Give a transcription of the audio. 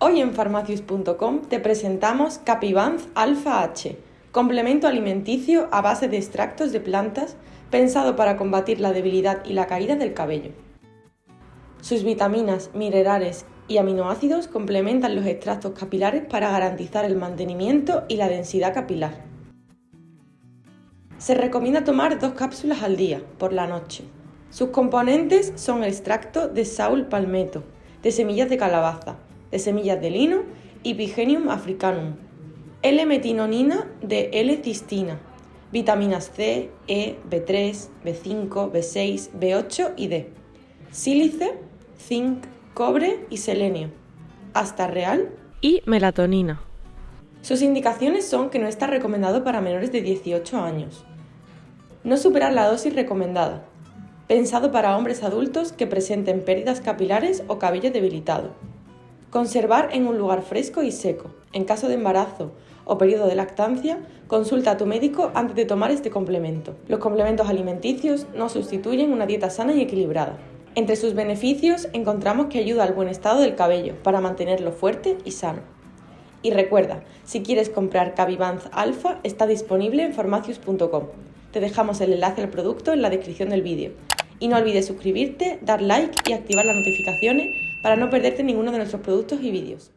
Hoy en farmacius.com te presentamos Capivance Alpha H, complemento alimenticio a base de extractos de plantas pensado para combatir la debilidad y la caída del cabello. Sus vitaminas, minerales y aminoácidos complementan los extractos capilares para garantizar el mantenimiento y la densidad capilar. Se recomienda tomar dos cápsulas al día, por la noche. Sus componentes son extracto de Saul palmetto, de semillas de calabaza, de semillas de lino y africanum, L-metinonina de L-cistina, vitaminas C, E, B3, B5, B6, B8 y D, sílice, zinc, cobre y selenio, hasta real y melatonina. Sus indicaciones son que no está recomendado para menores de 18 años. No superar la dosis recomendada. Pensado para hombres adultos que presenten pérdidas capilares o cabello debilitado. Conservar en un lugar fresco y seco. En caso de embarazo o periodo de lactancia, consulta a tu médico antes de tomar este complemento. Los complementos alimenticios no sustituyen una dieta sana y equilibrada. Entre sus beneficios encontramos que ayuda al buen estado del cabello para mantenerlo fuerte y sano. Y recuerda, si quieres comprar Cavivance Alpha está disponible en farmacius.com. Te dejamos el enlace al producto en la descripción del vídeo. Y no olvides suscribirte, dar like y activar las notificaciones para no perderte ninguno de nuestros productos y vídeos.